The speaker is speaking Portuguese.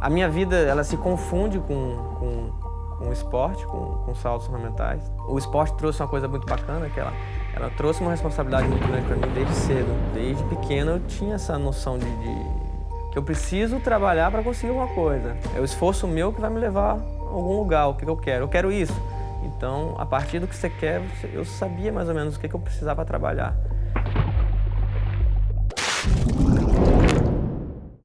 A minha vida, ela se confunde com, com, com o esporte, com, com saltos ornamentais. O esporte trouxe uma coisa muito bacana, que ela, ela trouxe uma responsabilidade muito grande para mim desde cedo. Desde pequeno eu tinha essa noção de, de que eu preciso trabalhar para conseguir alguma coisa. É o esforço meu que vai me levar a algum lugar, o que eu quero. Eu quero isso. Então, a partir do que você quer, eu sabia mais ou menos o que eu precisava trabalhar.